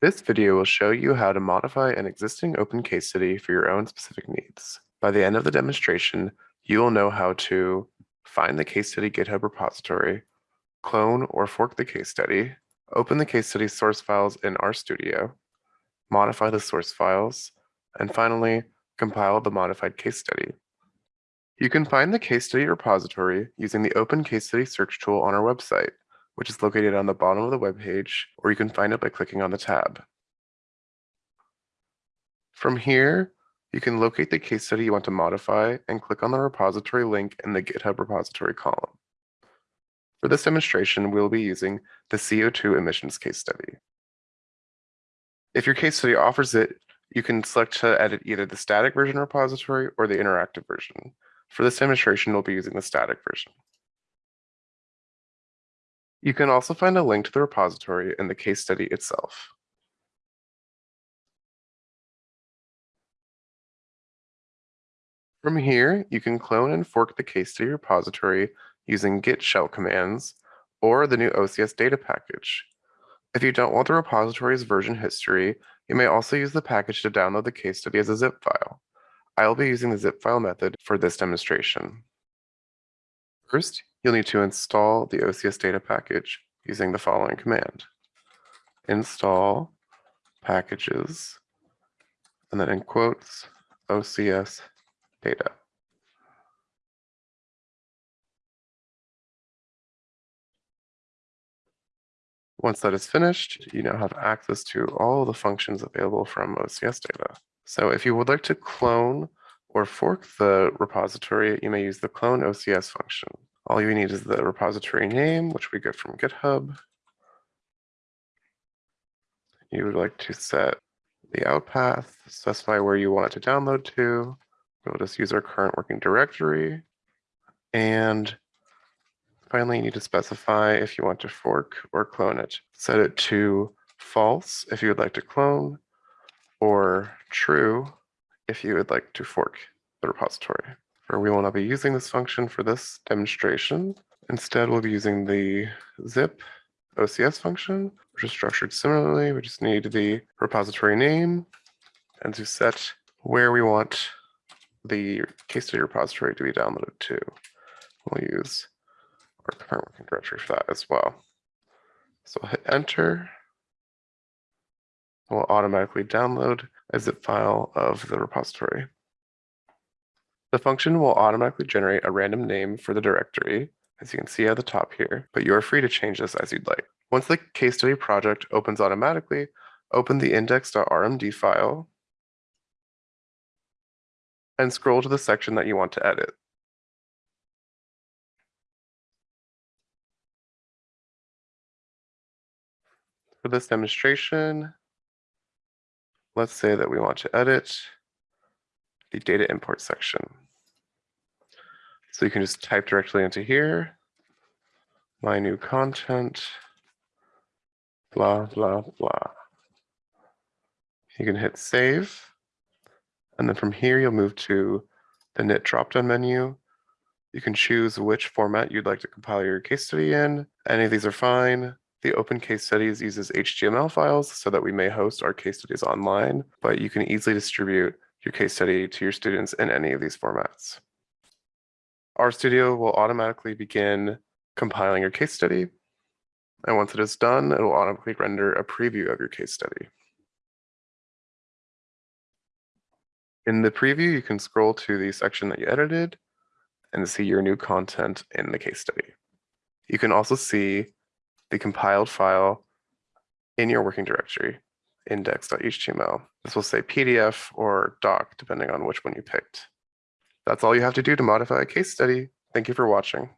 This video will show you how to modify an existing open case study for your own specific needs. By the end of the demonstration, you will know how to find the case study GitHub repository, clone or fork the case study, open the case study source files in RStudio, modify the source files, and finally, compile the modified case study. You can find the case study repository using the Open Case Study search tool on our website which is located on the bottom of the web page, or you can find it by clicking on the tab. From here, you can locate the case study you want to modify and click on the repository link in the GitHub repository column. For this demonstration, we'll be using the CO2 emissions case study. If your case study offers it, you can select to edit either the static version repository or the interactive version. For this demonstration, we'll be using the static version. You can also find a link to the repository in the case study itself. From here, you can clone and fork the case study repository using git shell commands or the new OCS data package. If you don't want the repository's version history, you may also use the package to download the case study as a zip file. I will be using the zip file method for this demonstration. First, you'll need to install the OCS data package using the following command. Install packages, and then in quotes, OCS data. Once that is finished, you now have access to all the functions available from OCS data. So if you would like to clone or fork the repository, you may use the clone OCS function. All you need is the repository name, which we get from GitHub. You would like to set the out path, specify where you want it to download to. We'll just use our current working directory. And finally, you need to specify if you want to fork or clone it. Set it to false if you would like to clone, or true if you would like to fork the repository we will not be using this function for this demonstration. Instead, we'll be using the zip OCS function, which is structured similarly. We just need the repository name and to set where we want the case study repository to be downloaded to. We'll use our current working directory for that as well. So I'll hit enter. We'll automatically download a zip file of the repository. The function will automatically generate a random name for the directory, as you can see at the top here, but you are free to change this as you'd like. Once the case study project opens automatically, open the index.rmd file and scroll to the section that you want to edit. For this demonstration, let's say that we want to edit the data import section. So you can just type directly into here, my new content, blah, blah, blah. You can hit save. And then from here, you'll move to the knit dropdown menu. You can choose which format you'd like to compile your case study in. Any of these are fine. The Open Case Studies uses HTML files so that we may host our case studies online, but you can easily distribute your case study to your students in any of these formats. RStudio will automatically begin compiling your case study. And once it is done, it will automatically render a preview of your case study. In the preview, you can scroll to the section that you edited and see your new content in the case study. You can also see the compiled file in your working directory index.html. This will say PDF or doc, depending on which one you picked. That's all you have to do to modify a case study. Thank you for watching.